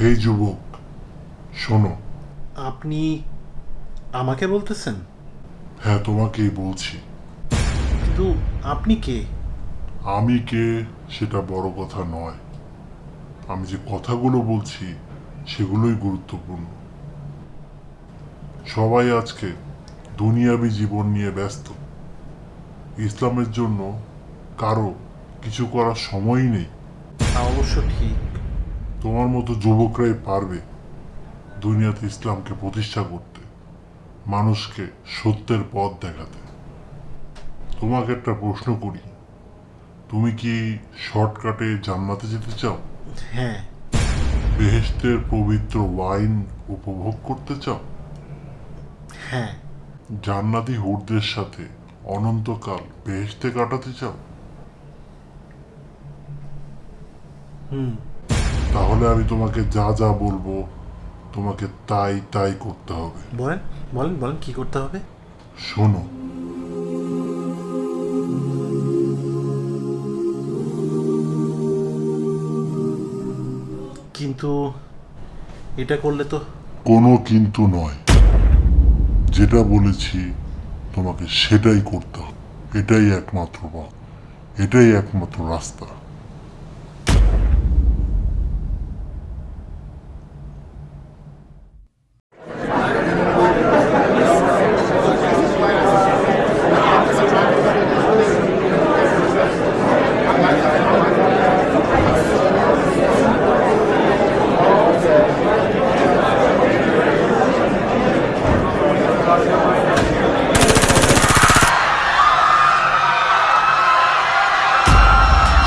হে যুবক শোনো। আপনি আমাকে বলতেছেন? হ্যাঁ তোমাকেই বলছি। কিন্তু আপনি কে? আমি কে সেটা বড় কথা নয়। আমি যে কথাগুলো বলছি সেগুলোই গুরুত্বপূর্ণ। সবাই আজকে দুনিয়াবি জীবন নিয়ে ব্যস্ত। ইসলামের জন্য কারও কিছু করার সময়ই নেই। তা অবশ্য ঠিক। তোমার মতো যুবকরাই পারবে দুনিয়াতে ইসলামকে প্রতিষ্ঠা করতে মানুষকে সত্যের পথ দেখাতে। তোমাকে একটা প্রশ্ন করি তুমি কি শর্টকাটে জান্নাতে যেতে চাও? হ্যাঁ। বেহেশতের পবিত্র ওয়াইন উপভোগ করতে চাও? হ্যাঁ। জান্নাতি হুরদের সাথে অনন্তকাল বেহেশতে কাটাতে চাও? তাহলে আমি তোমাকে যা যা বলব তোমাকে তাই তাই করতে হবে। বলেন বলেন বলেন কি করতে হবে? শোনো। কিন্তু এটা করলে তো কোনো কিন্তু নয়। যেটা বলেছি তোমাকে সেটাই করতে হবে। এটাই একমাত্র পথ। এটাই একমাত্র রাস্তা।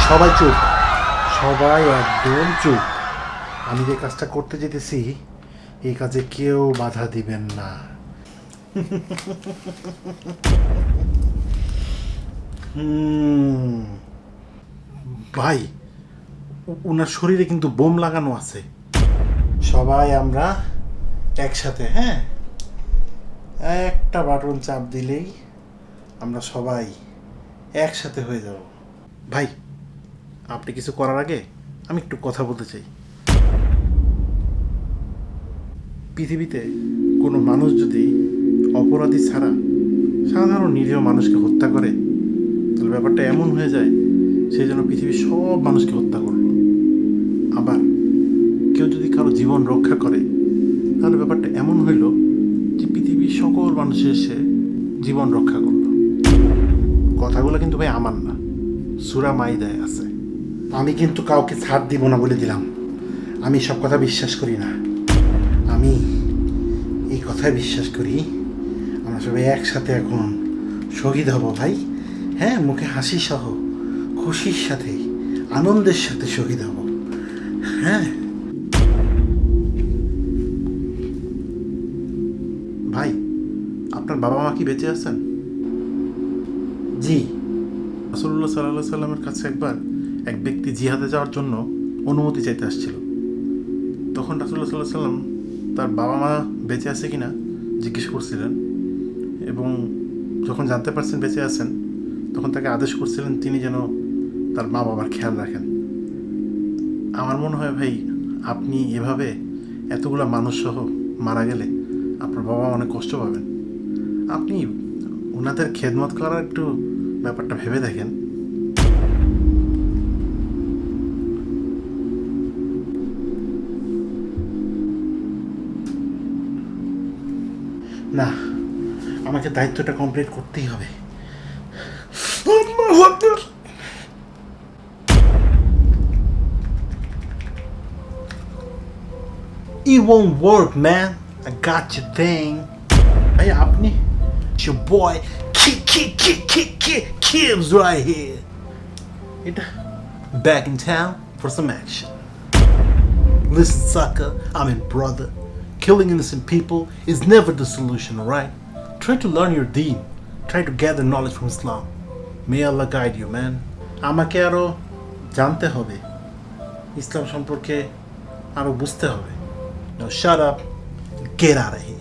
সবাই চুপ। সবাই একদম চুপ। আমি যে কাজটা করতে যেতেছি, এই কাজে কেউ বাধা দিবেন না। ভাই ওনার শরীরে কিন্তু বোম লাগানো আছে। সবাই আমরা একসাথে হ্যাঁ? একটা বাটন চাপ দিলেই আমরা সবাই একসাথে হয়ে যাব। ভাই আপনি কিছু করার আগে আমি একটু কথা বলতে চাই। পৃথিবীতে কোনো মানুষ যদি অপরাধী ছাড়া সাধারণ নিরীহ মানুষকে হত্যা করে, তাহলে ব্যাপারটা এমন হয়ে যায় সেই জন্য পৃথিবীর সব মানুষকে হত্যা করল। আবার কেউ যদি কারও জীবন রক্ষা করে, তাহলে ব্যাপারটা এমন হইল যে পৃথিবীর সকল মানুষের সে জীবন রক্ষা করল। কথাগুলো কিন্তু ভাই আমার না, সুরা মাইদায় আছে। আমি কিন্তু কাউকে ছাড় দিব না বলে দিলাম। আমি সব কথা বিশ্বাস করি না। আমি এই কথায় বিশ্বাস করি। আমরা সবাই একসাথে এখন শহীদ হব ভাই। হ্যাঁ মুখে হাসি সহ খুশির সাথে আনন্দের সাথে শহীদ হব। হ্যাঁ। ভাই আপনার বাবা মা কি বেঁচে আছেন? জি। রাসুল্লাহ সাল্লাহ সাল্লামের কাছে একবার এক ব্যক্তি জিহাদে যাওয়ার জন্য অনুমতি চাইতে আসছিল। তখন রাসুল্লাহ সাল্লাহ সাল্লাম তার বাবা মা বেঁচে আছে কিনা জিজ্ঞেস করছিলেন এবং যখন জানতে পারছেন বেঁচে আছেন, তখন তাকে আদেশ করছিলেন তিনি যেন তার মা বাবার খেয়াল রাখেন। আমার মনে হয় ভাই, আপনি এভাবে এতগুলো মানুষ সহ মারা গেলে আপনার বাবা অনেক কষ্ট পাবেন। আপনি ওনাদের খেদমত করার একটু ব্যাপারটা ভেবে দেখেন। না আমাকে দায়িত্বটা কমপ্লিট করতেই হবে It won't work, man. I got your thing. Hey, আপনি? It's your boy, Kid, Kid, Kid, Kid, Kid, Kibbs right here. It, back in town for some action. Listen, sucker, I'm in brother. Killing innocent people is never the solution, alright? Try to learn your deen. Try to gather knowledge from Islam. May Allah guide you, man. আমাকে আরো জানতে হবে ইসলাম সম্পর্কে আরো বুঝতে হবে Now shut up and get out of here.